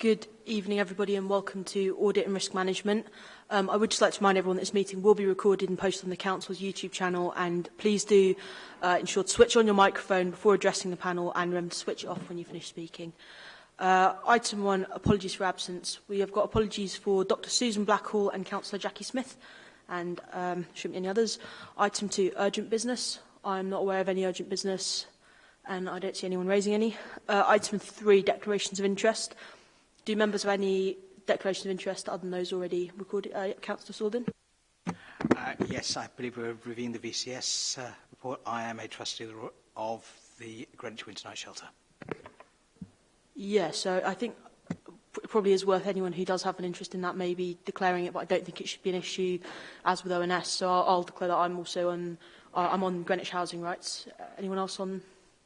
Good evening, everybody, and welcome to Audit and Risk Management. Um, I would just like to remind everyone that this meeting will be recorded and posted on the Council's YouTube channel, and please do uh, ensure to switch on your microphone before addressing the panel and remember to switch it off when you finish speaking. Uh, item one, apologies for absence. We have got apologies for Dr Susan Blackhall and Councillor Jackie Smith, and um, shouldn't be any others. Item two, urgent business. I'm not aware of any urgent business, and I don't see anyone raising any. Uh, item three, declarations of interest. Do members have any declaration of interest other than those already recorded? Uh, Councillor Sorgan. Uh, yes, I believe we're reviewing the VCS uh, report. I am a trustee of the, Greenwich Winter Night Shelter. Yeah, so I think it probably is worth anyone who does have an interest in that maybe declaring it, but I don't think it should be an issue as with ONS. So I'll, I'll declare that I'm also on, uh, I'm on Greenwich Housing Rights. Uh, anyone else on?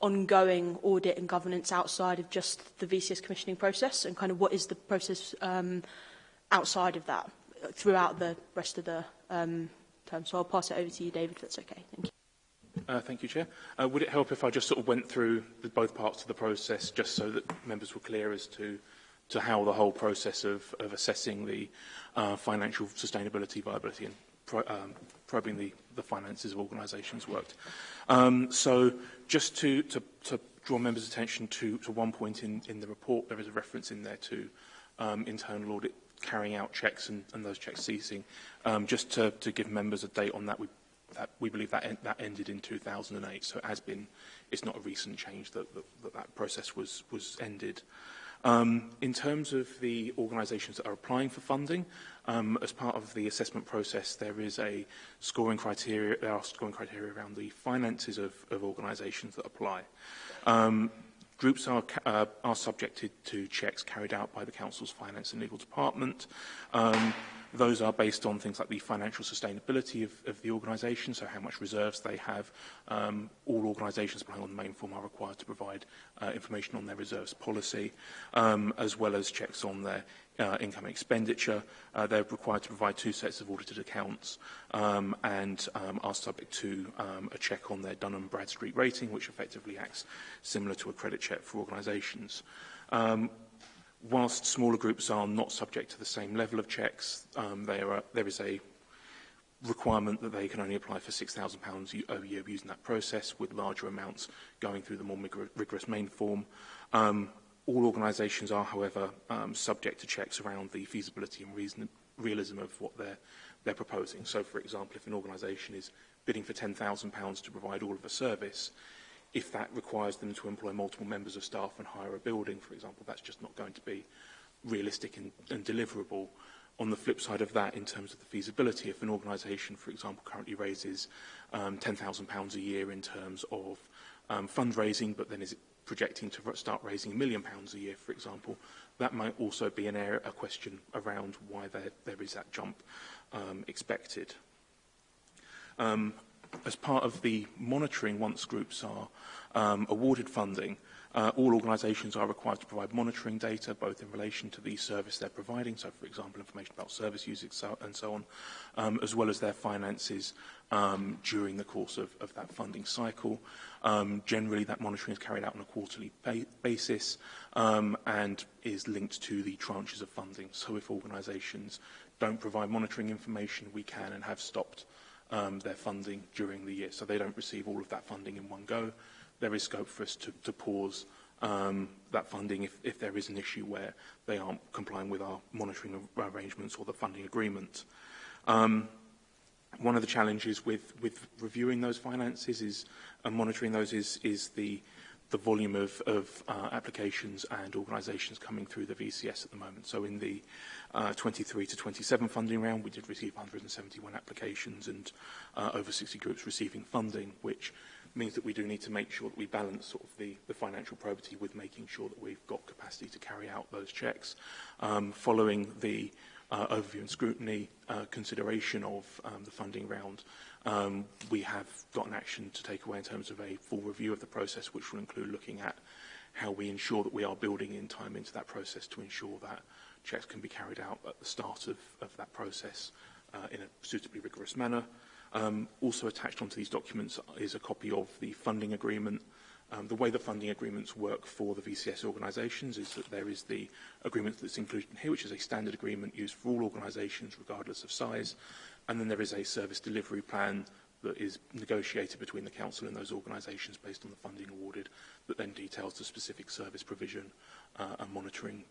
ongoing audit and governance outside of just the VCS commissioning process and kind of what is the process um, outside of that throughout the rest of the um, term. So I'll pass it over to you, David, if that's okay. Thank you. Uh, thank you, Chair. Uh, would it help if I just sort of went through the, both parts of the process just so that members were clear as to to how the whole process of, of assessing the uh, financial sustainability, viability and pro um, probing the, the finances of organisations worked. Um, so just to, to, to draw members' attention to, to one point in, in the report, there is a reference in there to um, internal audit carrying out checks and, and those checks ceasing. Um, just to, to give members a date on that, we, that, we believe that, en that ended in 2008, so it has been, it's not a recent change that that, that, that process was, was ended. Um, in terms of the organisations that are applying for funding, Um, as part of the assessment process, there is a scoring criteria, there are scoring criteria around the finances of, of organisations that apply. Um, groups are, uh, are subjected to checks carried out by the Council's Finance and Legal Department. Um, Those are based on things like the financial sustainability of, of the organisation, so how much reserves they have. Um, all organisations relying on the main form are required to provide uh, information on their reserves policy, um, as well as checks on their uh, income expenditure. Uh, they're required to provide two sets of audited accounts um, and um, are subject to um, a check on their Dunham Bradstreet rating, which effectively acts similar to a credit check for organisations. Um, whilst smaller groups are not subject to the same level of checks, um, are, there is a requirement that they can only apply for £6,000 a year using that process, with larger amounts going through the more rigorous main form. Um, all organisations are, however, um, subject to checks around the feasibility and reason, realism of what they're, they're proposing. So, for example, if an organisation is bidding for £10,000 to provide all of a service, if that requires them to employ multiple members of staff and hire a building, for example. That's just not going to be realistic and, and deliverable. On the flip side of that, in terms of the feasibility, if an organisation, for example, currently raises um, £10,000 a year in terms of um, fundraising, but then is projecting to start raising a million pounds a year, for example, that might also be an area, a question around why there, there is that jump um, expected. Um, as part of the monitoring once groups are um, awarded funding, uh, all organisations are required to provide monitoring data, both in relation to the service they're providing, so for example, information about service use and so on, um, as well as their finances um, during the course of, of that funding cycle. Um, generally, that monitoring is carried out on a quarterly basis um, and is linked to the tranches of funding. So if organisations don't provide monitoring information, we can and have stopped uh, um, their funding during the year. So they don't receive all of that funding in one go. There is scope for us to, to pause um, that funding if, if there is an issue where they aren't complying with our monitoring arrangements or the funding agreement. Um, one of the challenges with, with reviewing those finances is and monitoring those is, is the the volume of, of uh, applications and organisations coming through the VCS at the moment. So in the uh, 23 to 27 funding round, we did receive 171 applications and uh, over 60 groups receiving funding, which means that we do need to make sure that we balance sort of the, the financial probity with making sure that we've got capacity to carry out those checks. Um, following the uh, overview and scrutiny uh, consideration of um, the funding round, um, we have got an action to take away in terms of a full review of the process, which will include looking at how we ensure that we are building in time into that process to ensure that checks can be carried out at the start of, of that process uh, in a suitably rigorous manner. Um, also attached onto these documents is a copy of the funding agreement Um, the way that funding agreements work for the VCS organisations is that there is the agreement that's included here, which is a standard agreement used for all organisations regardless of size, and then there is a service delivery plan that is negotiated between the council and those organisations based on the funding awarded that then details the specific service provision uh, and monitoring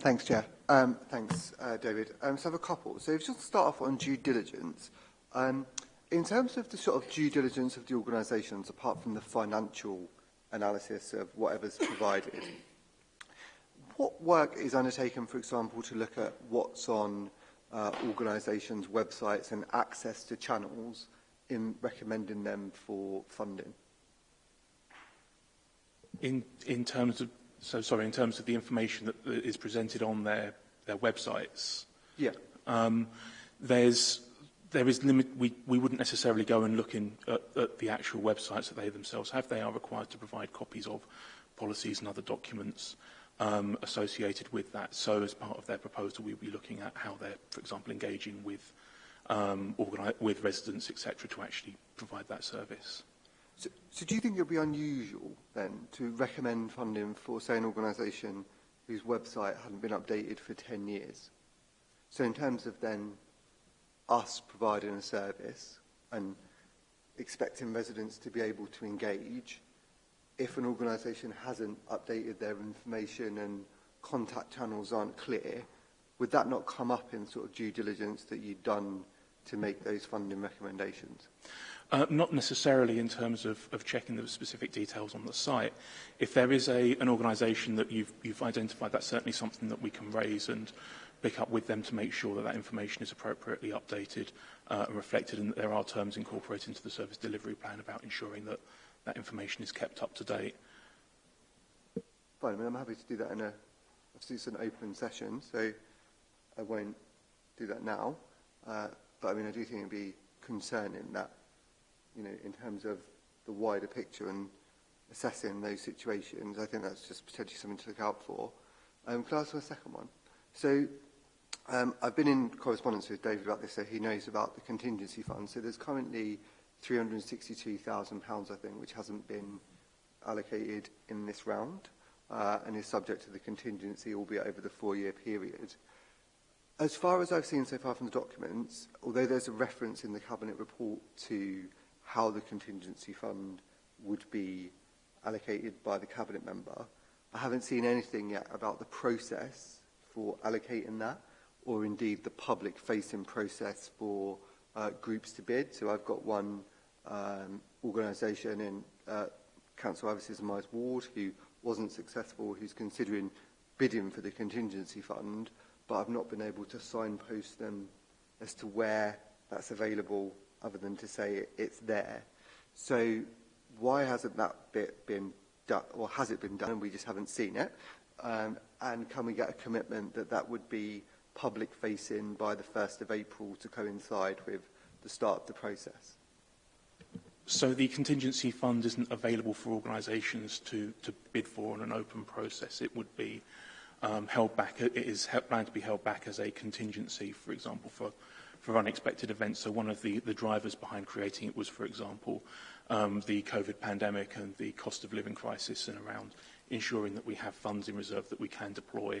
Thanks, Chair. Um, thanks, uh, David. Um, so I have a couple. So if you just start off on due diligence, um, in terms of the sort of due diligence of the organisations, apart from the financial analysis of whatever's provided, what work is undertaken, for example, to look at what's on uh, organisations' websites and access to channels in recommending them for funding? In, in terms of, so sorry, in terms of the information that, that is presented on their, their websites? Yeah. Um, there's, there is limit, we, we wouldn't necessarily go and look in, at, at the actual websites that they themselves have. They are required to provide copies of policies and other documents. Uh, um, associated with that. So as part of their proposal, we'll be looking at how they're, for example, engaging with um, with residents, etc., to actually provide that service. So, so do you think it'll be unusual then to recommend funding for, say, an organisation whose website hadn't been updated for 10 years? So in terms of then us providing a service and expecting residents to be able to engage, if an organisation hasn't updated their information and contact channels aren't clear, would that not come up in sort of due diligence that you've done to make those funding recommendations? Uh, not necessarily in terms of, of checking the specific details on the site. If there is a, an organisation that you've, you've identified, that's certainly something that we can raise and pick up with them to make sure that that information is appropriately updated uh, and reflected and that there are terms incorporated into the service delivery plan about ensuring that that information is kept up to date. Fine, I mean, I'm happy to do that in a, obviously it's an open session, so I won't do that now. Uh, but I mean, I do think it'd be concerning that, you know, in terms of the wider picture and assessing those situations, I think that's just potentially something to look out for. Um, can I ask for a second one? So um, I've been in correspondence with David about this, so he knows about the contingency fund. So there's currently £362,000, I think, which hasn't been allocated in this round uh, and is subject to the contingency, albeit over the four-year period. As far as I've seen so far from the documents, although there's a reference in the Cabinet report to how the contingency fund would be allocated by the Cabinet member, I haven't seen anything yet about the process for allocating that or indeed the public-facing process for uh, groups to bid. So I've got one um, organisation in uh, Council Services in my ward who wasn't successful, who's considering bidding for the contingency fund, but I've not been able to signpost them as to where that's available other than to say it's there. So why hasn't that bit been done, or has it been done and we just haven't seen it? Um, and can we get a commitment that that would be public facing by the 1st of April to coincide with the start of the process? So the contingency fund isn't available for organisations to, to bid for in an open process. It would be um, held back, it is planned to be held back as a contingency, for example, for, for unexpected events. So one of the, the drivers behind creating it was, for example, um, the COVID pandemic and the cost of living crisis and around ensuring that we have funds in reserve that we can deploy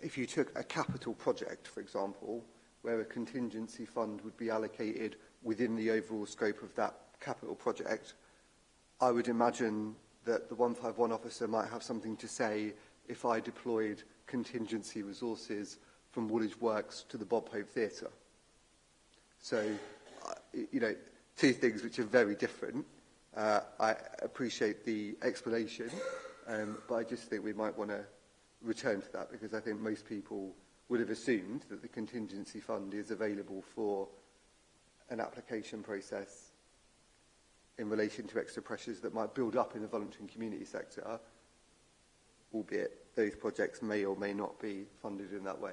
if you took a capital project, for example, where a contingency fund would be allocated within the overall scope of that capital project, I would imagine that the 151 officer might have something to say if I deployed contingency resources from Woolwich Works to the Bob Hope Theatre. So, uh, you know, two things which are very different. Uh, I appreciate the explanation, um, but I just think we might want to return to that because I think most people would have assumed that the contingency fund is available for an application process in relation to extra pressures that might build up in the voluntary and community sector, albeit those projects may or may not be funded in that way.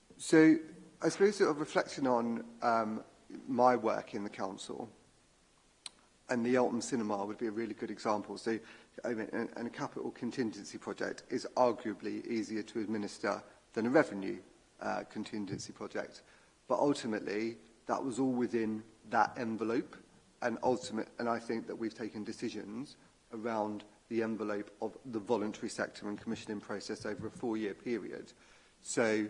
So I suppose sort of reflection on um, my work in the council and the Eltham Cinema would be a really good example. So I mean, and, and a capital contingency project is arguably easier to administer than a revenue uh, contingency project. But ultimately, that was all within that envelope. And ultimate, and I think that we've taken decisions around the envelope of the voluntary sector and commissioning process over a four-year period. So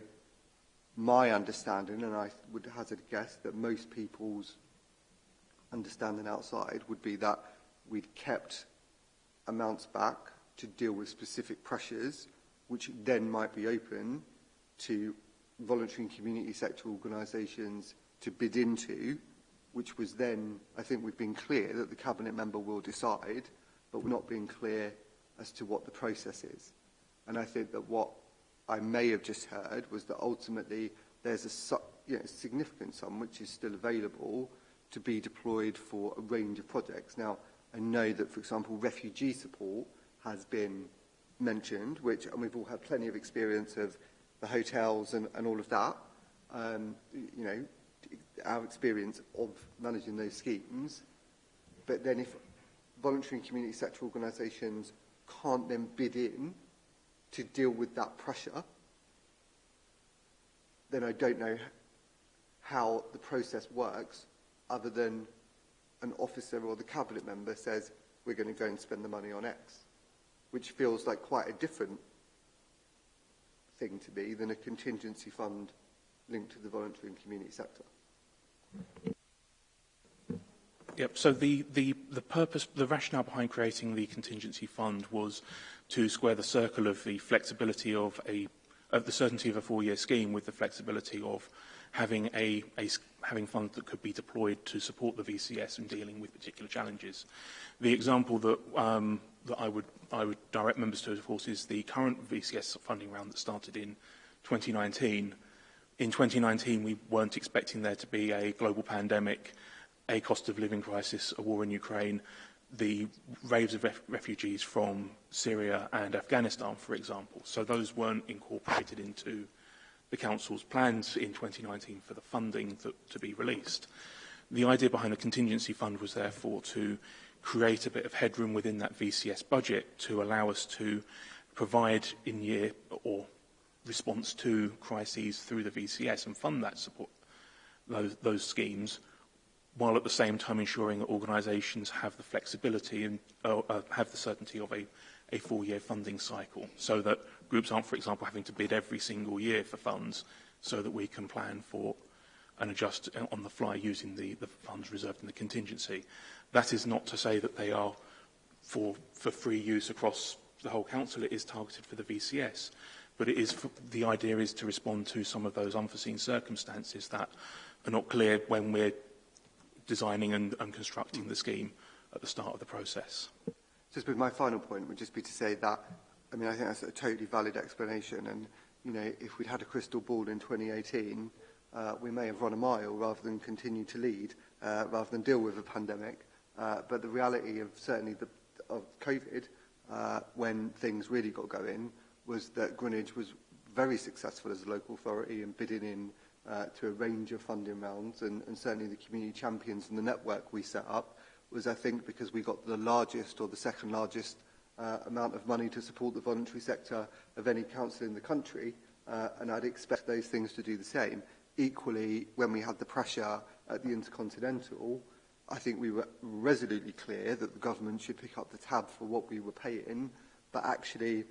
my understanding, and I would hazard a guess that most people's understanding outside would be that we'd kept amounts back to deal with specific pressures, which then might be open to voluntary and community sector organisations to bid into, which was then, I think we've been clear that the Cabinet member will decide, but we're not being clear as to what the process is. And I think that what I may have just heard was that ultimately there's a you know, significant sum which is still available to be deployed for a range of projects. Now, I know that, for example, refugee support has been mentioned, which, and we've all had plenty of experience of the hotels and, and all of that. Um, you know, our experience of managing those schemes. But then if voluntary and community sector organisations can't then bid in to deal with that pressure, then I don't know how the process works other than an officer or the cabinet member says, we're going to go and spend the money on X, which feels like quite a different thing to be than a contingency fund linked to the voluntary and community sector. Yep. So the, the, the purpose, the rationale behind creating the contingency fund was to square the circle of the flexibility of a, of the certainty of a four-year scheme with the flexibility of having a, a having funds that could be deployed to support the VCS in dealing with particular challenges. The example that um, that I would I would direct members to, of course, is the current VCS funding round that started in 2019. In 2019, we weren't expecting there to be a global pandemic, a cost of living crisis, a war in Ukraine, the waves of ref refugees from Syria and Afghanistan, for example. So those weren't incorporated into the Council's plans in 2019 for the funding that, to be released. The idea behind the contingency fund was therefore to create a bit of headroom within that VCS budget to allow us to provide in year or response to crises through the VCS and fund that support, those, those schemes, while at the same time ensuring that organisations have the flexibility and uh, uh, have the certainty of a, a four-year funding cycle so that groups aren't, for example, having to bid every single year for funds so that we can plan for and adjust on the fly using the, the funds reserved in the contingency. That is not to say that they are for, for free use across the whole council. It is targeted for the VCS. But it is for, the idea is to respond to some of those unforeseen circumstances that are not clear when we're designing and, and constructing the scheme at the start of the process. Just with my final point would just be to say that I mean, I think that's a totally valid explanation. And, you know, if we'd had a crystal ball in 2018, uh, we may have run a mile rather than continue to lead, uh, rather than deal with a pandemic. Uh, but the reality of certainly the, of COVID, uh, when things really got going, was that Greenwich was very successful as a local authority in bidding in uh, to a range of funding rounds and, and certainly the community champions and the network we set up was I think because we got the largest or the second largest uh, amount of money to support the voluntary sector of any council in the country, uh, and I'd expect those things to do the same. Equally, when we had the pressure at the Intercontinental, I think we were resolutely clear that the government should pick up the tab for what we were paying, but actually,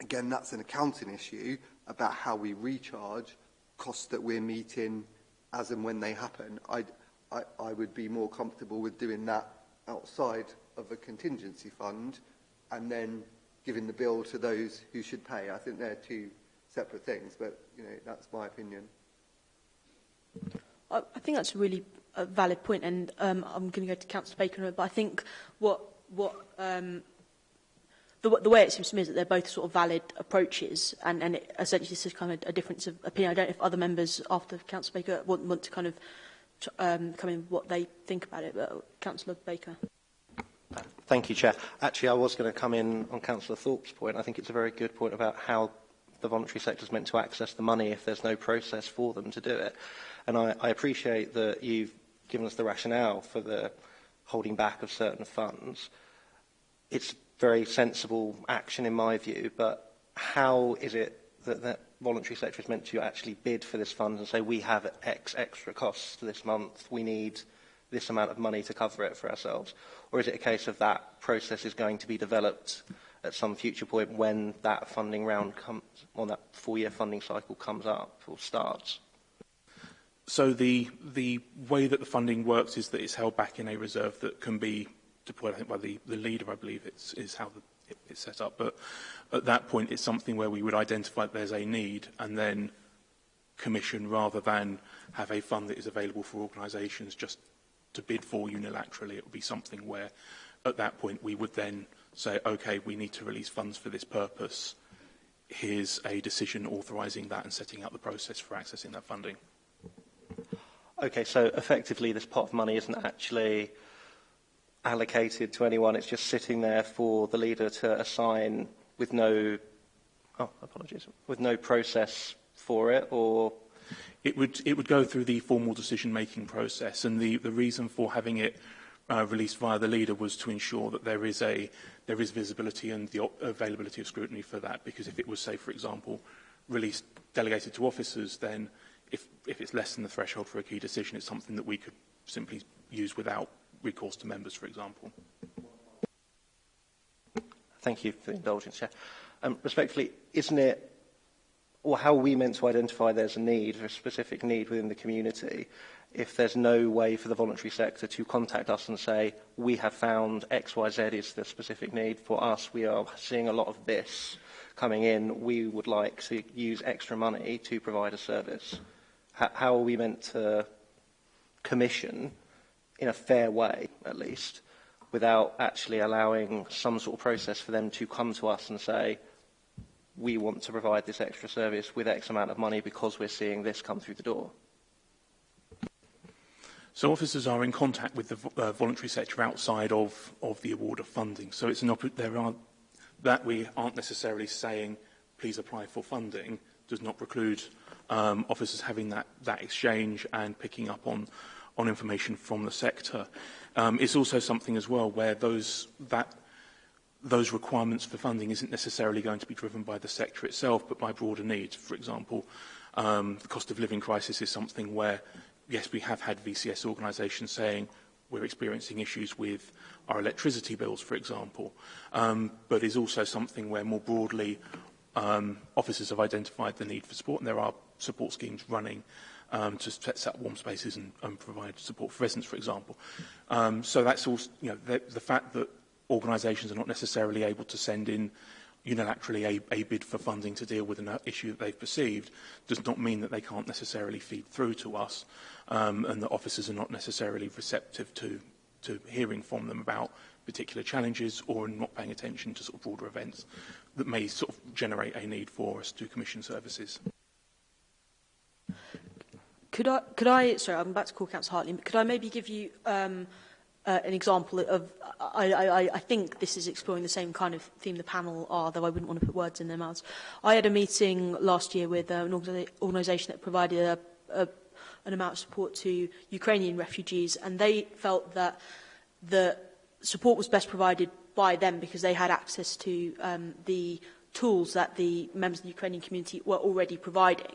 again, that's an accounting issue about how we recharge costs that we're meeting as and when they happen. I'd, I, I would be more comfortable with doing that outside of a contingency fund, and then giving the bill to those who should pay. I think they're two separate things, but you know, that's my opinion. I, I think that's a really a valid point, and um, I'm going to go to Councillor Baker, but I think what what um, the, the way it seems to me is that they're both sort of valid approaches, and, and it, essentially this is kind of a difference of opinion. I don't know if other members after Councillor Baker want, want to kind of um, come in what they think about it, but uh, Councillor Baker. Thank you, Chair. Actually, I was going to come in on Councillor Thorpe's point. I think it's a very good point about how the voluntary sector is meant to access the money if there's no process for them to do it. And I, I appreciate that you've given us the rationale for the holding back of certain funds. It's very sensible action in my view, but how is it that the voluntary sector is meant to actually bid for this fund and say we have X extra costs this month, we need this amount of money to cover it for ourselves? Or is it a case of that process is going to be developed at some future point when that funding round comes, or that four-year funding cycle comes up or starts? So the, the way that the funding works is that it's held back in a reserve that can be deployed, I think, by the, the leader, I believe, it's, is how the, it, it's set up. But at that point, it's something where we would identify that there's a need and then commission rather than have a fund that is available for organisations just to bid for unilaterally. It would be something where at that point we would then say, okay, we need to release funds for this purpose. Here's a decision authorising that and setting out the process for accessing that funding. Okay, so effectively this pot of money isn't actually allocated to anyone. It's just sitting there for the leader to assign with no, oh, apologies, with no process for it or it would, it would go through the formal decision-making process, and the, the reason for having it uh, released via the leader was to ensure that there is, a, there is visibility and the availability of scrutiny for that, because if it was, say, for example, released delegated to officers, then if, if it's less than the threshold for a key decision, it's something that we could simply use without recourse to members, for example. Thank you for the indulgence, Chair. Um, respectfully, isn't it or how we meant to identify there's a need, a specific need within the community, if there's no way for the voluntary sector to contact us and say, we have found XYZ is the specific need for us, we are seeing a lot of this coming in, we would like to use extra money to provide a service. H how are we meant to commission, in a fair way at least, without actually allowing some sort of process for them to come to us and say, we want to provide this extra service with X amount of money because we're seeing this come through the door? So officers are in contact with the uh, voluntary sector outside of, of the award of funding. So it's an there are that we aren't necessarily saying please apply for funding does not preclude um, officers having that, that exchange and picking up on, on information from the sector. Um, it's also something as well where those, that those requirements for funding isn't necessarily going to be driven by the sector itself, but by broader needs. For example, um, the cost of living crisis is something where, yes, we have had VCS organisations saying we're experiencing issues with our electricity bills, for example, um, but is also something where more broadly um, officers have identified the need for support, and there are support schemes running um, to set up warm spaces and, and provide support for residents, for example. Um, so that's also, you know, the, the fact that organisations are not necessarily able to send in unilaterally a, a bid for funding to deal with an uh, issue that they've perceived does not mean that they can't necessarily feed through to us um, and that officers are not necessarily receptive to, to hearing from them about particular challenges or not paying attention to sort of broader events that may sort of generate a need for us to commission services. Could I, could I sorry, I'm back to call Councillor Hartley, could I maybe give you um, uh, an example of, I, I, I think this is exploring the same kind of theme the panel are, though I wouldn't want to put words in their mouths. I had a meeting last year with uh, an organisation that provided a, a, an amount of support to Ukrainian refugees, and they felt that the support was best provided by them because they had access to um, the tools that the members of the Ukrainian community were already providing.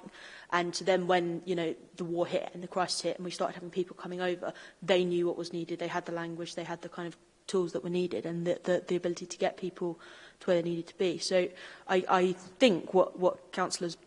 And then when, you know, the war hit and the crisis hit and we started having people coming over, they knew what was needed. They had the language, they had the kind of tools that were needed and the, the, the ability to get people to where they needed to be. So I, I think what, what councillors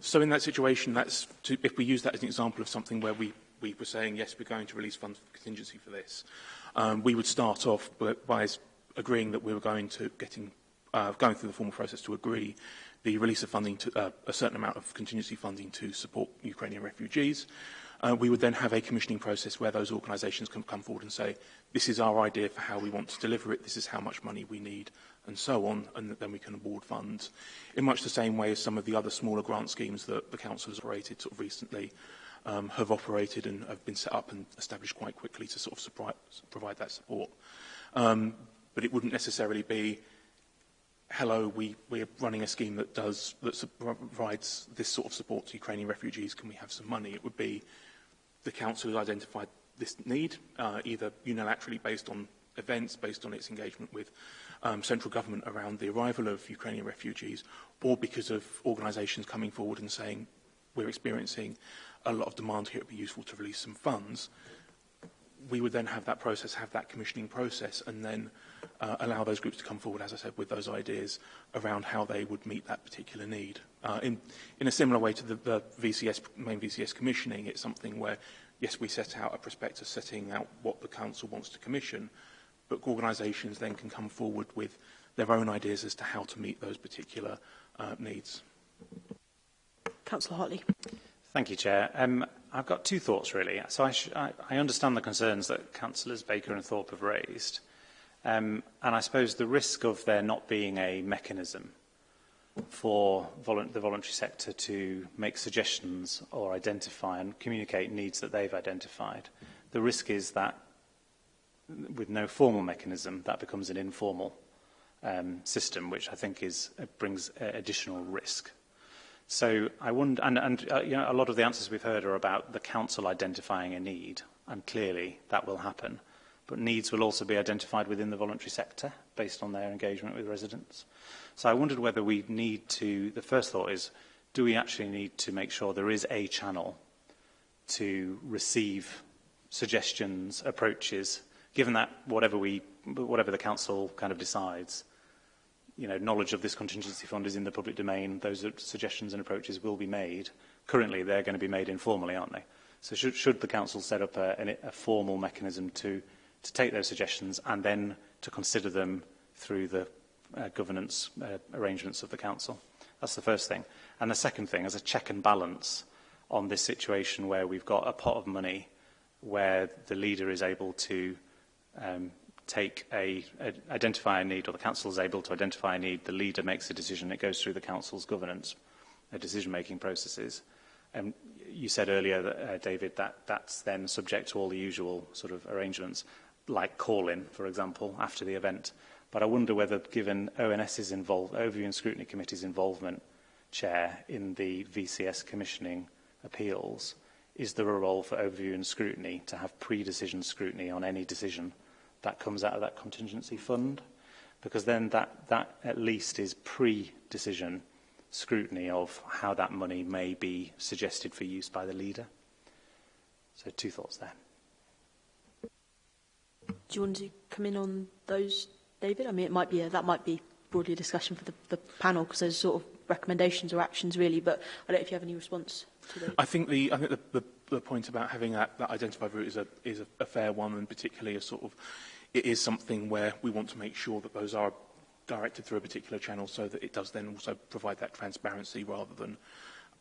So in that situation, that's to, if we use that as an example of something where we, we were saying, yes, we're going to release funds for contingency for this, um, we would start off by agreeing that we were going to getting uh, going through the formal process to agree the release of funding to uh, a certain amount of contingency funding to support Ukrainian refugees uh, we would then have a commissioning process where those organisations can come forward and say, this is our idea for how we want to deliver it, this is how much money we need, and so on, and then we can award funds. In much the same way as some of the other smaller grant schemes that the Council has operated sort of recently um, have operated and have been set up and established quite quickly to sort of provide that support. Um, but it wouldn't necessarily be hello, we, we're running a scheme that does that provides this sort of support to Ukrainian refugees. Can we have some money? It would be the Council has identified this need, uh, either unilaterally based on events, based on its engagement with um, central government around the arrival of Ukrainian refugees, or because of organisations coming forward and saying, we're experiencing a lot of demand here, it would be useful to release some funds. We would then have that process, have that commissioning process, and then uh, allow those groups to come forward, as I said, with those ideas around how they would meet that particular need. Uh, in, in a similar way to the, the VCS, main VCS commissioning, it's something where, yes, we set out a prospectus setting out what the council wants to commission, but organisations then can come forward with their own ideas as to how to meet those particular uh, needs. Councillor Hartley. Thank you, Chair. Um, I've got two thoughts, really. So I, I, I understand the concerns that Councillors Baker and Thorpe have raised. Um, and I suppose the risk of there not being a mechanism for volu the voluntary sector to make suggestions or identify and communicate needs that they've identified, the risk is that with no formal mechanism, that becomes an informal um, system, which I think is, uh, brings uh, additional risk. So I wonder, and, and uh, you know, a lot of the answers we've heard are about the council identifying a need, and clearly that will happen but needs will also be identified within the voluntary sector based on their engagement with residents. So I wondered whether we need to, the first thought is, do we actually need to make sure there is a channel to receive suggestions, approaches, given that whatever we, whatever the council kind of decides, you know, knowledge of this contingency fund is in the public domain, those suggestions and approaches will be made. Currently, they're going to be made informally, aren't they? So should, should the council set up a, a formal mechanism to to take those suggestions and then to consider them through the uh, governance uh, arrangements of the council. That's the first thing. And the second thing is a check and balance on this situation where we've got a pot of money where the leader is able to um, take a, a, identify a need or the council is able to identify a need, the leader makes a decision, it goes through the council's governance, the decision-making processes. And um, you said earlier, that, uh, David, that that's then subject to all the usual sort of arrangements like calling, for example, after the event. But I wonder whether, given ONS's involved, Overview and Scrutiny Committee's involvement, Chair, in the VCS commissioning appeals, is there a role for overview and scrutiny to have pre-decision scrutiny on any decision that comes out of that contingency fund? Because then that, that at least is pre-decision scrutiny of how that money may be suggested for use by the leader. So two thoughts there. Do you want to come in on those, David? I mean, it might be a, that might be broadly a discussion for the, the panel because there's sort of recommendations or actions really, but I don't know if you have any response to those. I think the I think the, the, the point about having that, that identified route is a is a, a fair one and particularly a sort of it is something where we want to make sure that those are directed through a particular channel so that it does then also provide that transparency rather than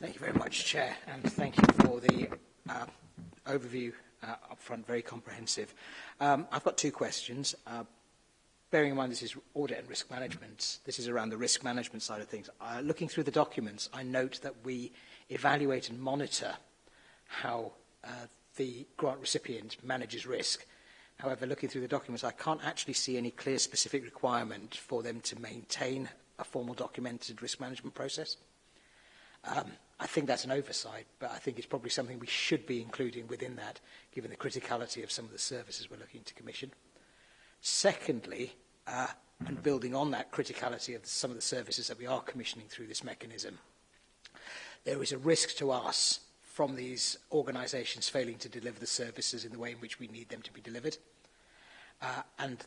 Thank you very much, Chair, and thank you for the uh, overview uh, up front, very comprehensive. Um, I've got two questions. Uh, bearing in mind this is audit and risk management, this is around the risk management side of things. Uh, looking through the documents, I note that we evaluate and monitor how uh, the grant recipient manages risk. However, looking through the documents, I can't actually see any clear specific requirement for them to maintain a formal documented risk management process. Um, I think that's an oversight, but I think it's probably something we should be including within that, given the criticality of some of the services we're looking to commission. Secondly, uh, and building on that criticality of some of the services that we are commissioning through this mechanism, there is a risk to us from these organisations failing to deliver the services in the way in which we need them to be delivered. Uh, and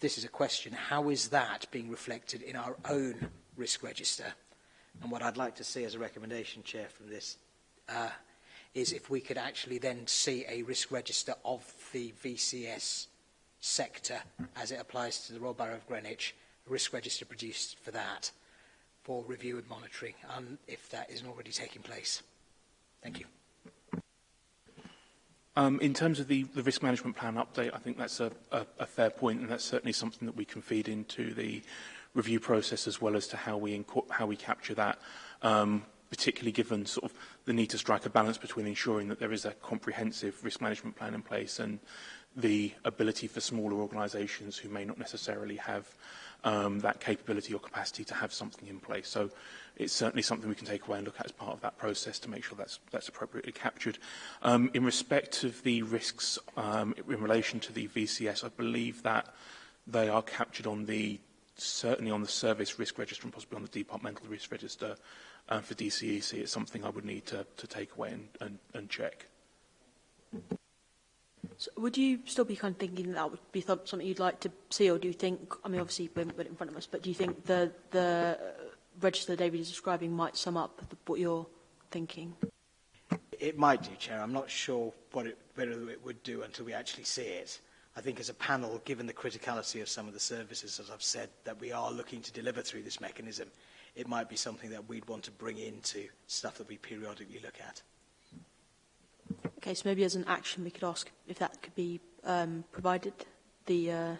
this is a question, how is that being reflected in our own risk register? And what I'd like to see as a recommendation, Chair, from this uh, is if we could actually then see a risk register of the VCS sector as it applies to the Royal Borough of Greenwich, a risk register produced for that for review and monitoring, and um, if that isn't already taking place. Thank you. Um, in terms of the, the risk management plan update, I think that's a, a, a fair point, and that's certainly something that we can feed into the review process as well as to how we, how we capture that, um, particularly given sort of the need to strike a balance between ensuring that there is a comprehensive risk management plan in place and the ability for smaller organisations who may not necessarily have um, that capability or capacity to have something in place. So it's certainly something we can take away and look at as part of that process to make sure that's, that's appropriately captured. Um, in respect of the risks um, in relation to the VCS, I believe that they are captured on the certainly on the service risk register and possibly on the departmental risk register um, for DCEC, e it's something I would need to, to take away and, and, and check. So would you still be kind of thinking that would be something you'd like to see, or do you think, I mean, obviously we haven't put it in front of us, but do you think the, the register David is describing might sum up the, what you're thinking? It might do, Chair. I'm not sure what it, whether it would do until we actually see it. I think as a panel, given the criticality of some of the services, as I've said, that we are looking to deliver through this mechanism, it might be something that we'd want to bring into stuff that we periodically look at. Okay, so maybe as an action we could ask if that could be um, provided, the uh,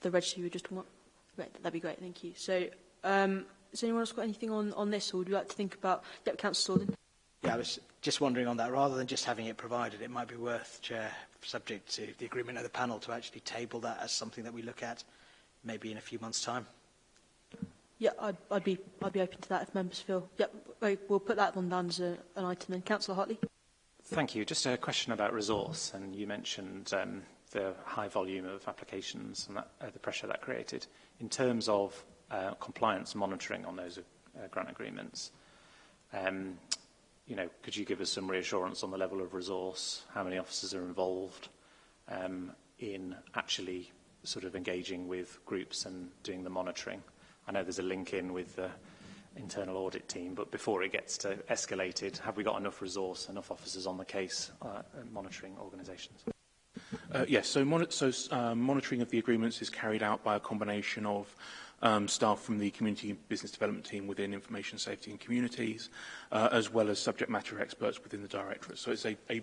the registry we just want. Right, that'd be great, thank you. So, um, has anyone else got anything on, on this, or would you like to think about... Yep, Councillor Sorden. Yeah, I was just wondering on that, rather than just having it provided, it might be worth, Chair, subject to the agreement of the panel, to actually table that as something that we look at maybe in a few months' time. Yeah, I'd, I'd, be, I'd be open to that if members feel. Yep, yeah, we'll put that on down as a, an item then. Councillor Hartley. Thank you. Just a question about resource, and you mentioned um, the high volume of applications and that, uh, the pressure that created. In terms of uh, compliance monitoring on those uh, grant agreements, um, you know, could you give us some reassurance on the level of resource, how many officers are involved um, in actually sort of engaging with groups and doing the monitoring? I know there's a link in with the internal audit team, but before it gets to escalated, have we got enough resource, enough officers on the case uh, monitoring organisations? Uh, yes, so, mon so uh, monitoring of the agreements is carried out by a combination of um, staff from the Community Business Development team within Information Safety and Communities, uh, as well as subject matter experts within the Directorate. So it's a, a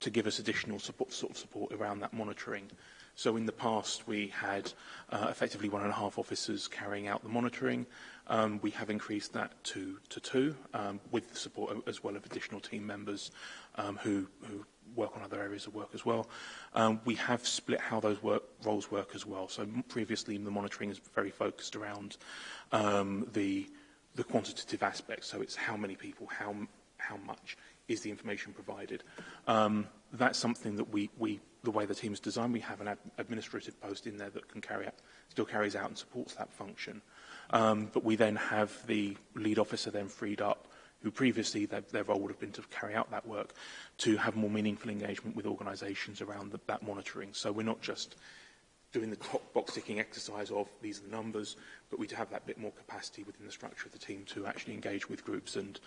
to give us additional support, sort of support around that monitoring. So in the past, we had uh, effectively one and a half officers carrying out the monitoring. Um, we have increased that to, to two um, with the support as well of additional team members um, who, who work on other areas of work as well. Um, we have split how those work, roles work as well. So previously the monitoring is very focused around um, the, the quantitative aspect. So it's how many people, how, how much is the information provided. Um, that's something that we, we, the way the team is designed, we have an ad administrative post in there that can carry out, still carries out and supports that function. Um, but we then have the lead officer then freed up who previously their, their role would have been to carry out that work, to have more meaningful engagement with organisations around the, that monitoring. So we're not just doing the top box ticking exercise of these are the numbers, but we do have that bit more capacity within the structure of the team to actually engage with groups and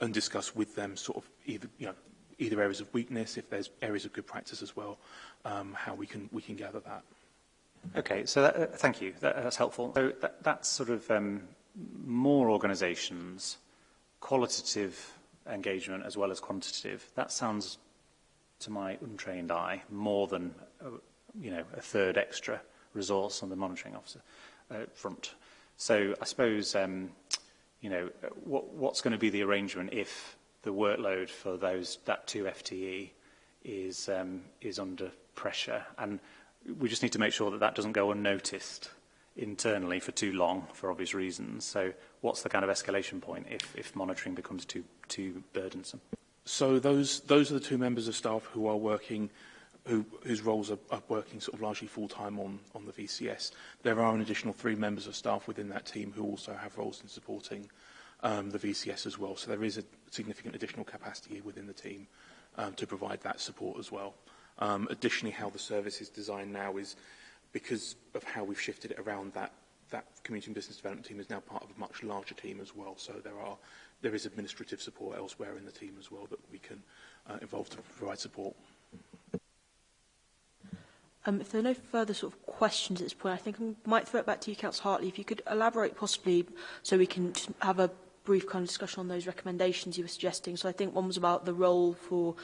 and discuss with them sort of either you know either areas of weakness, if there's areas of good practice as well, um, how we can we can gather that. Okay, so that, uh, thank you. That, that's helpful. So that, that's sort of um, more organisations qualitative engagement as well as quantitative, that sounds to my untrained eye more than uh, you know a third extra resource on the monitoring officer uh, front. So I suppose um, you know what, what's going to be the arrangement if the workload for those that two FTE is um, is under pressure, and we just need to make sure that that doesn't go unnoticed internally for too long, for obvious reasons. So what's the kind of escalation point if, if monitoring becomes too, too burdensome? So those, those are the two members of staff who are working, who, whose roles are, are working sort of largely full-time on, on the VCS. There are an additional three members of staff within that team who also have roles in supporting um, the VCS as well. So there is a significant additional capacity within the team um, to provide that support as well. Um, additionally, how the service is designed now is because of how we've shifted it around that that community and business development team is now part of a much larger team as well. So there are there is administrative support elsewhere in the team as well that we can uh, involve to provide support. Um, if there are no further sort of questions at this point, I think I might throw it back to you, Councillor Hartley. If you could elaborate possibly so we can have a brief kind of discussion on those recommendations you were suggesting. So I think one was about the role for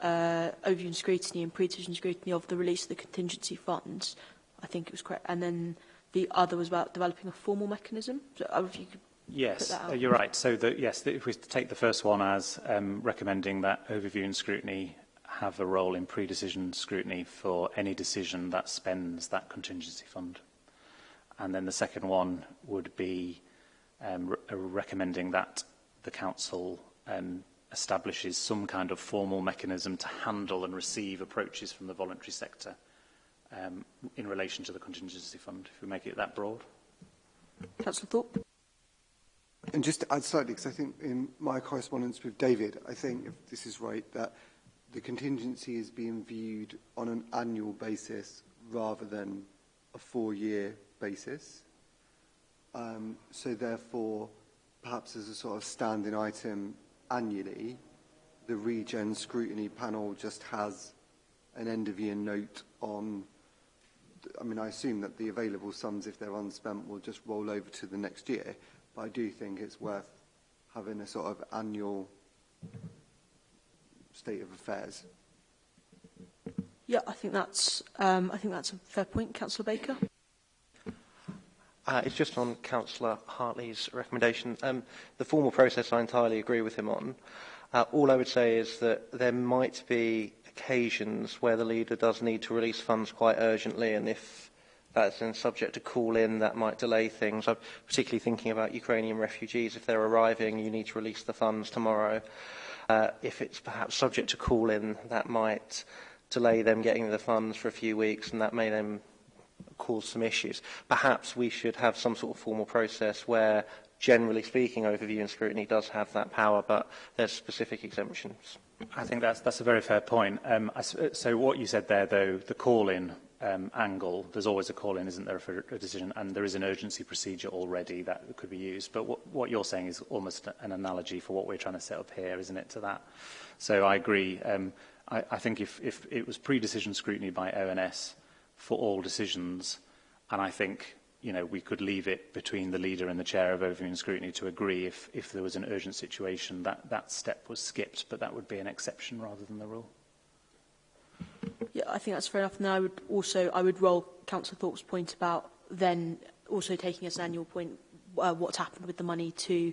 uh, overview and scrutiny and pre-decision scrutiny of the release of the contingency funds. I think it was quite, And then the other was about developing a formal mechanism. So uh, if you could Yes, uh, you're right. So the, yes, the, if we take the first one as um, recommending that overview and scrutiny have a role in pre-decision scrutiny for any decision that spends that contingency fund. And then the second one would be um, re uh, recommending that the council um, establishes some kind of formal mechanism to handle and receive approaches from the voluntary sector um, in relation to the contingency fund, if we make it that broad. Councillor Thorpe. And just to add slightly, because I think in my correspondence with David, I think, if this is right, that the contingency is being viewed on an annual basis rather than a four-year basis. Um, so therefore, perhaps as a sort of standing item annually, the regen scrutiny panel just has an end of year note on I mean, I assume that the available sums, if they're unspent, will just roll over to the next year. But I do think it's worth having a sort of annual state of affairs. Yeah, I think that's um, I think that's a fair point, Councillor Baker. Uh, it's just on Councillor Hartley's recommendation. Um, the formal process I entirely agree with him on. Uh, all I would say is that there might be occasions where the leader does need to release funds quite urgently, and if that's then subject to call in, that might delay things. I'm particularly thinking about Ukrainian refugees. If they're arriving, you need to release the funds tomorrow. Uh, if it's perhaps subject to call in, that might delay them getting the funds for a few weeks, and that may then cause some issues. Perhaps we should have some sort of formal process where, generally speaking, overview and scrutiny does have that power, but there's specific exemptions. I think that's, that's a very fair point. Um, I, uh, so what you said there, though, the call-in um, angle, there's always a call-in, isn't there, for a decision, and there is an urgency procedure already that could be used. But what, what you're saying is almost an analogy for what we're trying to set up here, isn't it, to that? So I agree. Um, I, I think if, if it was pre-decision scrutiny by ONS for all decisions, and I think you know, we could leave it between the leader and the chair of overview and scrutiny to agree if, if there was an urgent situation that that step was skipped, but that would be an exception rather than the rule. Yeah, I think that's fair enough. And I would also, I would roll Councillor Thorpe's point about then also taking as an annual point uh, what's happened with the money to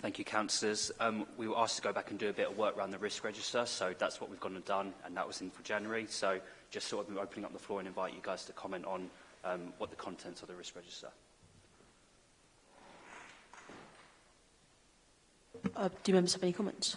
Thank you, councillors. Um, we were asked to go back and do a bit of work around the risk register, so that's what we've gone and done, and that was in for January. So just sort of opening up the floor and invite you guys to comment on um, what the contents of the risk register. Uh, do members have any comments?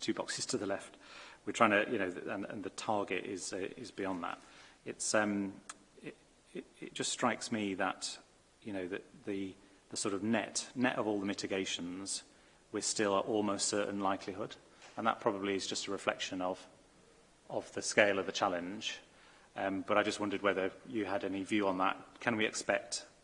two boxes to the left. We're trying to, you know, and, and the target is, uh, is beyond that it's um, it, it, it just strikes me that you know that the the sort of net net of all the mitigations, we're still at almost certain likelihood, and that probably is just a reflection of of the scale of the challenge. Um, but I just wondered whether you had any view on that. Can we expect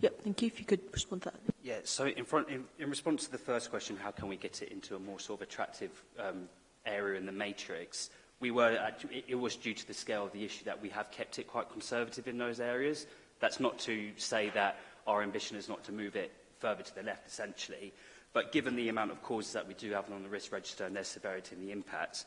Yep, thank you. If you could respond to that. Yeah, so in, front, in, in response to the first question, how can we get it into a more sort of attractive um, area in the matrix? We were, at, it, it was due to the scale of the issue that we have kept it quite conservative in those areas. That's not to say that our ambition is not to move it further to the left, essentially. But given the amount of causes that we do have on the risk register and their severity and the impacts,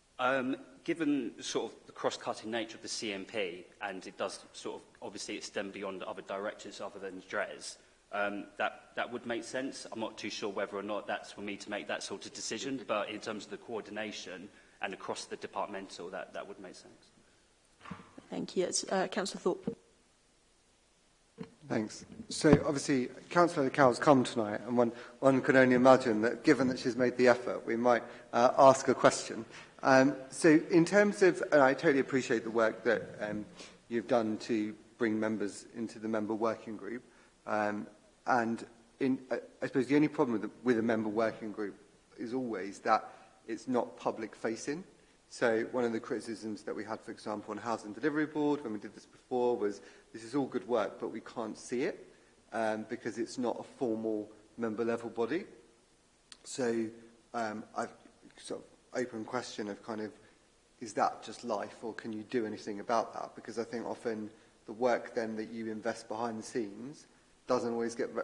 Um, given sort of the cross-cutting nature of the CMP, and it does sort of obviously extend beyond other directors other than DRES, um, that, that would make sense. I'm not too sure whether or not that's for me to make that sort of decision, but in terms of the coordination and across the departmental, that, that would make sense. Thank you. It's uh, Councillor Thorpe. Thanks. So obviously Councillor Cowell's come tonight and one, one can only imagine that given that she's made the effort we might uh, ask a question. Um, so in terms of, and I totally appreciate the work that um, you've done to bring members into the member working group um, and in, uh, I suppose the only problem with, the, with a member working group is always that it's not public facing. So one of the criticisms that we had, for example, on Housing Delivery Board when we did this before was this is all good work, but we can't see it um, because it's not a formal member-level body. So um, I've sort of open question of kind of, is that just life or can you do anything about that? Because I think often the work then that you invest behind the scenes doesn't always get re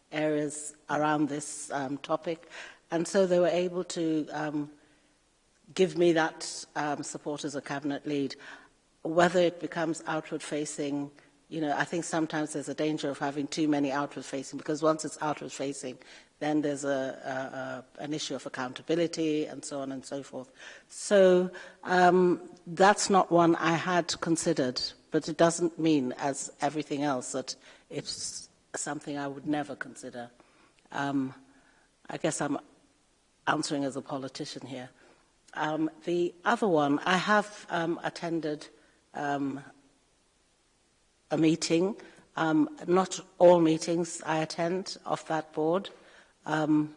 areas around this um, topic and so they were able to um, give me that um, support as a cabinet lead whether it becomes outward facing you know I think sometimes there's a danger of having too many outward facing because once it's outward facing Then there's a, a, a, an issue of accountability and so on and so forth. So um, that's not one I had considered, but it doesn't mean, as everything else, that it's something I would never consider. Um, I guess I'm answering as a politician here. Um, the other one, I have um, attended um, a meeting. Um, not all meetings I attend of that board. Um,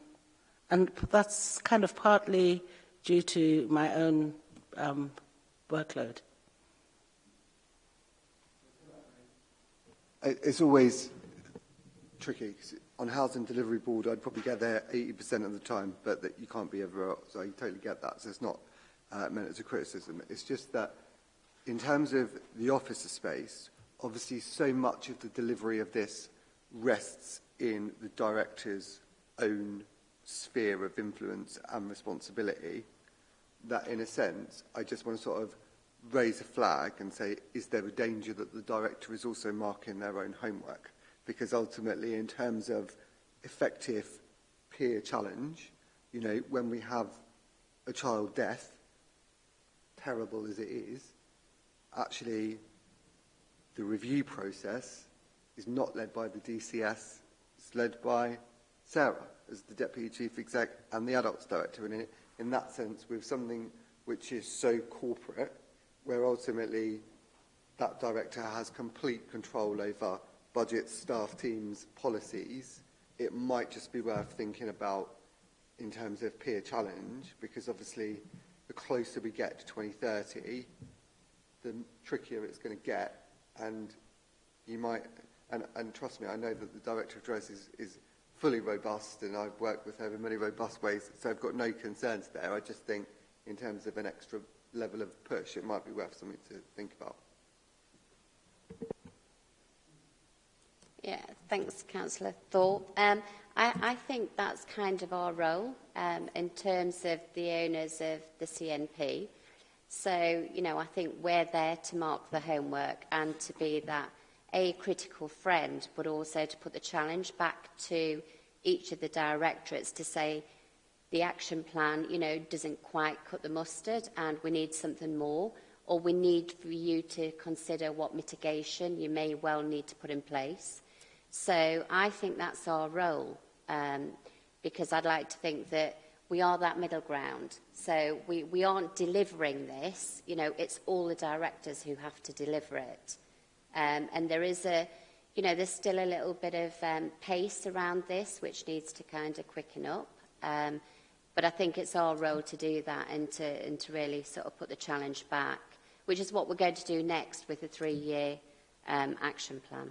and that's kind of partly due to my own um, workload. It's always tricky. On Housing Delivery Board, I'd probably get there 80% of the time, but that you can't be everywhere, so I totally get that. So it's not uh, meant as a criticism. It's just that in terms of the officer space, obviously so much of the delivery of this rests in the director's own sphere of influence and responsibility that in a sense I just want to sort of raise a flag and say is there a danger that the director is also marking their own homework because ultimately in terms of effective peer challenge you know when we have a child death terrible as it is actually the review process is not led by the DCS it's led by Sarah as the Deputy Chief Exec and the Adults Director. And in, in that sense, we've something which is so corporate, where ultimately that director has complete control over budgets, staff teams, policies, it might just be worth thinking about in terms of peer challenge, because obviously the closer we get to 2030, the trickier it's going to get. And you might, and, and trust me, I know that the director of dress is, is fully robust and I've worked with her in many robust ways, so I've got no concerns there. I just think in terms of an extra level of push, it might be worth something to think about. Yeah, thanks, Councillor Thorpe. Um, I, I think that's kind of our role um, in terms of the owners of the CNP. So, you know, I think we're there to mark the homework and to be that a critical friend, but also to put the challenge back to each of the directorates to say the action plan, you know, doesn't quite cut the mustard and we need something more, or we need for you to consider what mitigation you may well need to put in place. So I think that's our role, um, because I'd like to think that we are that middle ground. So we, we aren't delivering this, you know, it's all the directors who have to deliver it. Um, and there is a, you know, there's still a little bit of um, pace around this, which needs to kind of quicken up. Um, but I think it's our role to do that and to, and to really sort of put the challenge back, which is what we're going to do next with the three-year um, action plan.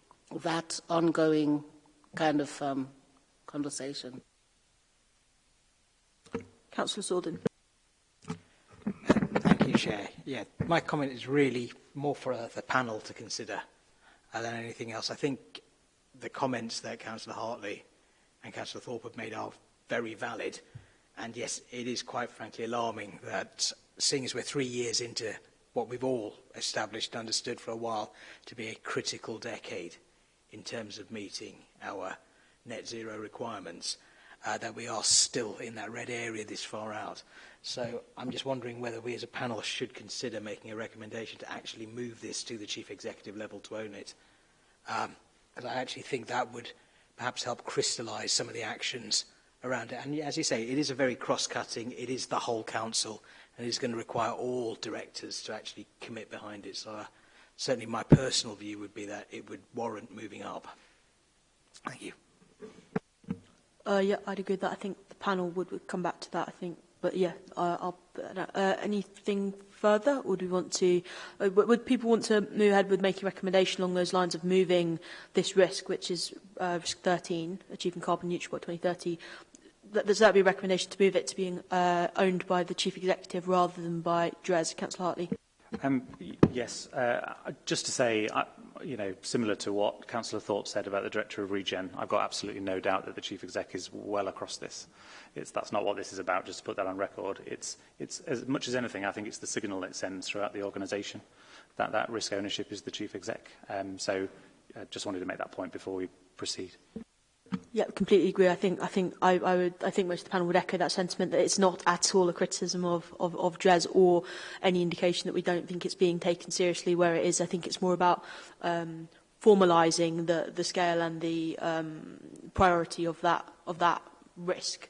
that ongoing kind of um, conversation. Councillor Sorden. Thank you, Chair. Yeah, my comment is really more for uh, the panel to consider uh, than anything else. I think the comments that Councillor Hartley and Councillor Thorpe have made are very valid. And yes, it is quite frankly alarming that seeing as we're three years into what we've all established and understood for a while to be a critical decade in terms of meeting our net zero requirements, uh, that we are still in that red area this far out. So I'm just wondering whether we as a panel should consider making a recommendation to actually move this to the chief executive level to own it. Um, and I actually think that would perhaps help crystallise some of the actions around it. And as you say, it is a very cross-cutting, it is the whole council, and it's going to require all directors to actually commit behind it. So uh, certainly my personal view would be that it would warrant moving up. Thank you. Uh, yeah, I'd agree that. I think the panel would, would come back to that, I think. But yeah, uh, I'll, uh, anything further? Or do we want to, uh, would people want to move ahead with making recommendation along those lines of moving this risk, which is uh, risk 13, achieving carbon neutral by 2030, does that be a recommendation to move it to being uh, owned by the chief executive rather than by DRES, Councillor Hartley? Um, yes, uh, just to say, I, uh, you know, similar to what Councillor Thorpe said about the Director of Regen, I've got absolutely no doubt that the Chief Exec is well across this. It's, that's not what this is about, just to put that on record. It's, it's as much as anything, I think it's the signal it sends throughout the organisation that that risk ownership is the Chief Exec. Um, so I just wanted to make that point before we proceed. Yeah, completely agree. I think I think I, I would I think most of the panel would echo that sentiment that it's not at all a criticism of, of, of DRES or any indication that we don't think it's being taken seriously where it is. I think it's more about um, formalising the, the scale and the um, priority of that of that risk.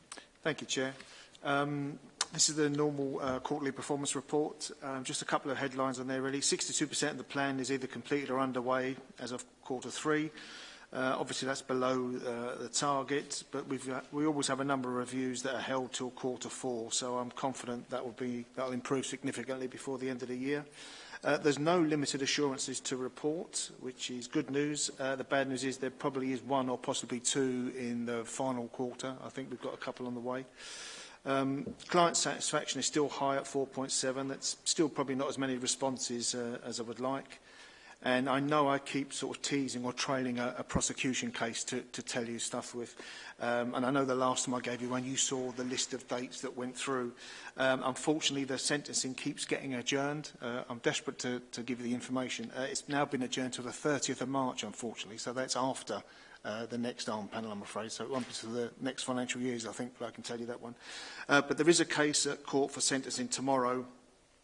Thank you, Chair. Um, this is the normal uh, quarterly performance report. Um, just a couple of headlines on there, really. 62% of the plan is either completed or underway as of quarter three. Uh, obviously, that's below uh, the target, but we've, uh, we always have a number of reviews that are held till quarter four, so I'm confident that will, be, that'll improve significantly before the end of the year. Uh, there's no limited assurances to report, which is good news. Uh, the bad news is there probably is one or possibly two in the final quarter. I think we've got a couple on the way. Um, client satisfaction is still high at 4.7. That's still probably not as many responses uh, as I would like. And I know I keep sort of teasing or trailing a, a prosecution case to, to tell you stuff with. Um, and I know the last time I gave you one, you saw the list of dates that went through. Um, unfortunately, the sentencing keeps getting adjourned. Uh, I'm desperate to, to give you the information. Uh, it's now been adjourned to the 30th of March, unfortunately, so that's after uh, the next ARM panel, I'm afraid. So it won't be to the next financial years, I think, but I can tell you that one. Uh, but there is a case at court for sentencing tomorrow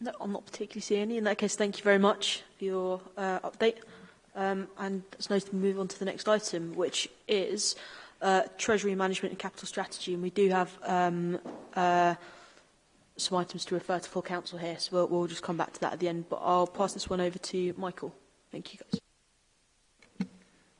No, I'm not particularly seeing any. In that case, thank you very much for your uh, update. Um, and it's nice to move on to the next item, which is uh, Treasury Management and Capital Strategy, and we do have um, uh, some items to refer to full council here, so we'll, we'll just come back to that at the end. But I'll pass this one over to Michael. Thank you, guys.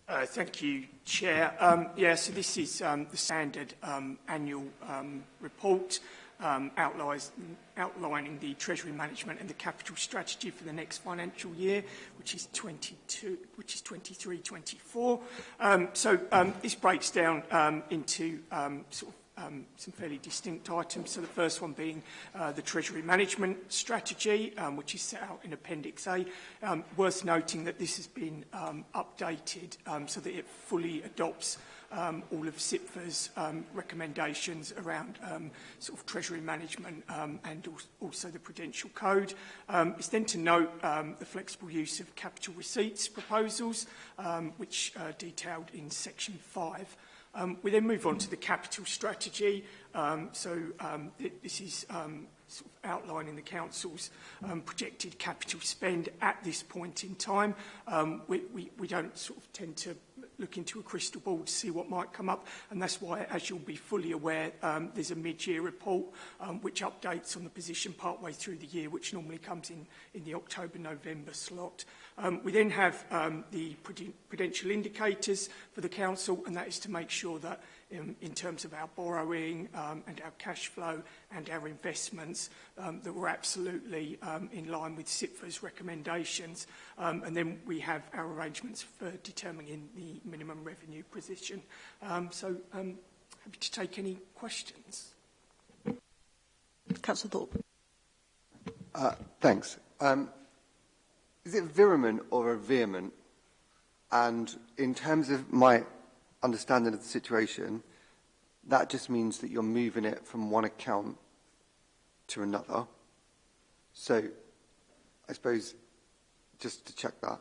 Uh, thank you, Chair. Um, yeah, so this is um, the standard um, annual um, report. um, outlining the treasury management and the capital strategy for the next financial year, which is 22, which is 23, 24. Um, so um, this breaks down um, into um, sort of um, some fairly distinct items. So the first one being uh, the Treasury Management Strategy, um, which is set out in Appendix A. Um, worth noting that this has been um, updated so that it fully adopts um, all of SIPFA's um, recommendations around um, sort of treasury management um, and also the Prudential Code. Um, it's then to note um, the flexible use of capital receipts proposals, um, which are detailed in section 5. Um, we then move on to the capital strategy. Um, so um, th this is um, sort of outlining the council's um, projected capital spend at this point in time. Um, we, we, we don't sort of tend to look into a crystal ball to see what might come up. And that's why, as you'll be fully aware, um, there's a mid-year report um, which updates on the position partway through the year, which normally comes in, in the October-November slot. Um, we then have um, the prudential indicators for the council, and that is to make sure that in, terms of our borrowing um, and our cash flow and our investments um, that were absolutely um, in line with CIPFA's recommendations. Um, and then we have our arrangements for determining the minimum revenue position. Um, so um, happy to take any questions. Councillor Thorpe. Uh, thanks. Um, is it virament or a vehement? And in terms of my understanding of the situation, that just means that you're moving it from one account to another. So I suppose just to check that,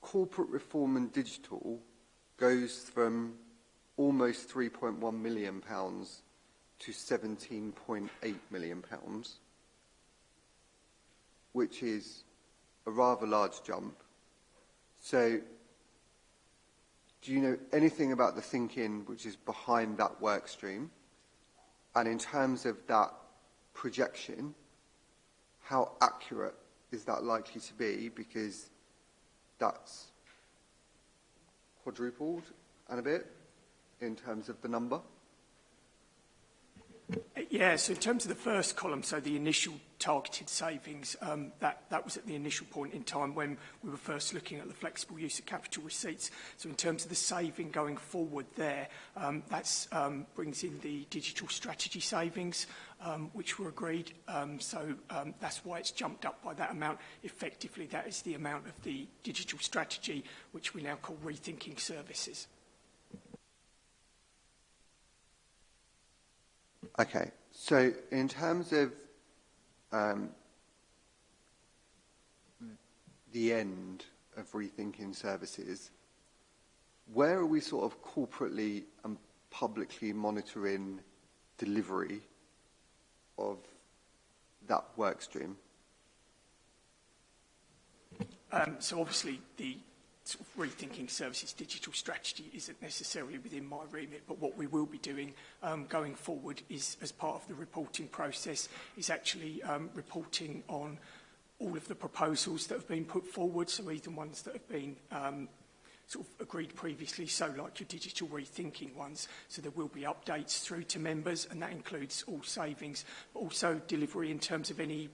Corporate reform and digital goes from almost 3.1 million pounds to 17.8 million pounds, which is a rather large jump So do you know anything about the thinking which is behind that work stream? And in terms of that projection, how accurate is that likely to be? Because that's quadrupled and a bit in terms of the number. Yeah, so in terms of the first column, so the initial targeted savings, um, that, that was at the initial point in time when we were first looking at the flexible use of capital receipts. So in terms of the saving going forward there, um, that um, brings in the digital strategy savings, um, which were agreed. Um, so um, that's why it's jumped up by that amount. Effectively, that is the amount of the digital strategy, which we now call rethinking services. Okay. So in terms of um, the end of rethinking services, where are we sort of corporately and publicly monitoring delivery of that work stream? Um, so obviously the sort of rethinking services digital strategy isn't necessarily within my remit, but what we will be doing um, going forward is, as part of the reporting process, is actually um, reporting on all of the proposals that have been put forward, so even ones that have been um, sort of agreed previously, so like your digital rethinking ones. So there will be updates through to members, and that includes all savings, but also delivery in terms of any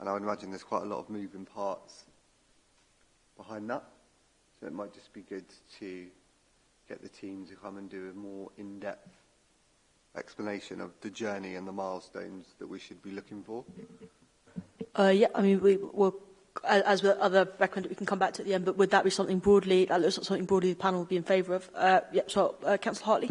And I would imagine there's quite a lot of moving parts behind that. So it might just be good to get the team to come and do a more in-depth explanation of the journey and the milestones that we should be looking for. Uh, yeah, I mean, we will, as with other recommend, we can come back to at the the end, but would would that that be be something something broadly, broadly looks panel in favour of? Uh, so, uh, Hartley.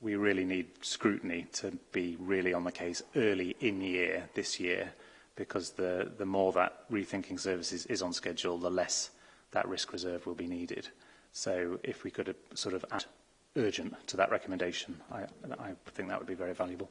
we really need scrutiny to be really on the case early in year, this year, because the, the more that rethinking services is on schedule, the less that risk reserve will be needed. So if we could uh, sort of add urgent to that recommendation, I, I think that would be very valuable.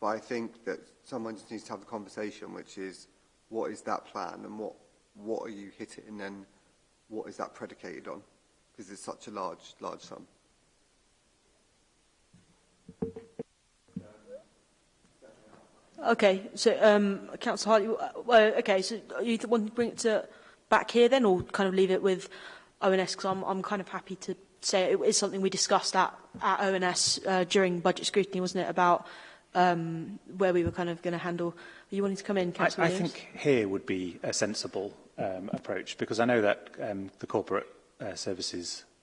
But I think that someone just needs to have the conversation, which is, what is that plan and what, what are you hitting and what is that predicated on? Because it's such a large, large sum. Okay, so um, Councillor Hartley, uh, well, okay, so you want to bring it to back here then, or kind of leave it with ONS? Because I'm, I'm kind of happy to say it is something we discussed at, at ONS uh, during budget scrutiny, wasn't it, about um, where we were kind of going to handle. Are you wanting to come in, Councillor I, I think here would be a sensible um, approach, because I know that um, the corporate uh, services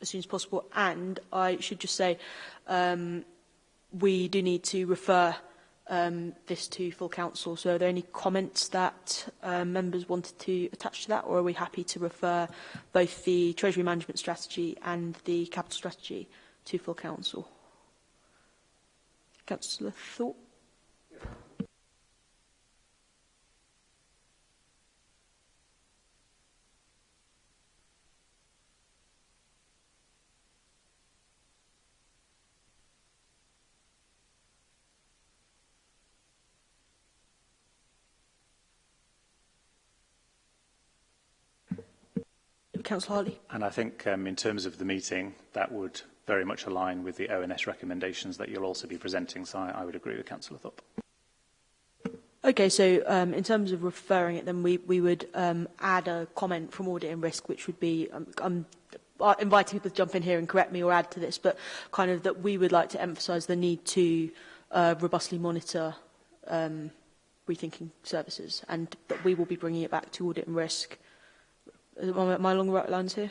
as soon as possible and I should just say um, we do need to refer um, this to full council. So are there any comments that um, members wanted to attach to that or are we happy to refer both the Treasury Management Strategy and the Capital Strategy to full council? Councillor Thorpe? Councillor Hartley. And I think um, in terms of the meeting, that would very much align with the ONS recommendations that you'll also be presenting, so I, I would agree with Councillor Thorpe. Okay, so um, in terms of referring it, then we, we would um, add a comment from audit and risk, which would be, um, I'm um, uh, inviting people to jump in here and correct me or add to this, but kind of that we would like to emphasise the need to uh, robustly monitor um, rethinking services, and that we will be bringing it back to audit and risk Is it my, my long wetlands here?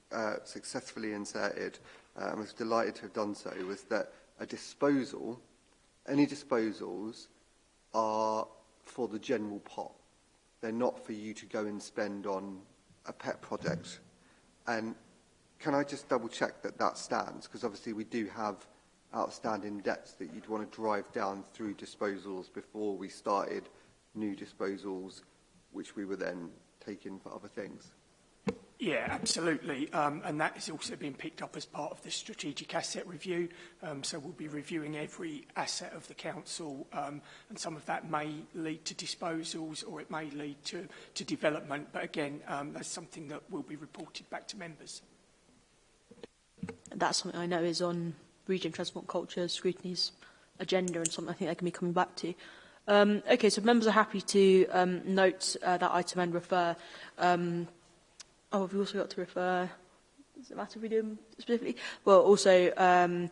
uh, successfully inserted, uh, and was delighted to have done so, was that a disposal, any disposals, are for the general pot. They're not for you to go and spend on a pet project. And can I just double check that that stands? Because obviously we do have outstanding debts that you'd want to drive down through disposals before we started new disposals, which we were then taking for other things. Yeah, absolutely. Um, and that has also been picked up as part of the strategic asset review. Um, so we'll be reviewing every asset of the council um, and some of that may lead to disposals or it may lead to, to development. But again, um, that's something that will be reported back to members. That's something I know is on Region Transport Culture Scrutiny's agenda and something I think they can be coming back to. Um, okay, so members are happy to um, note uh, that item and refer. Um, oh, have we also got to refer? Does it matter if we do specifically? Well, also, um,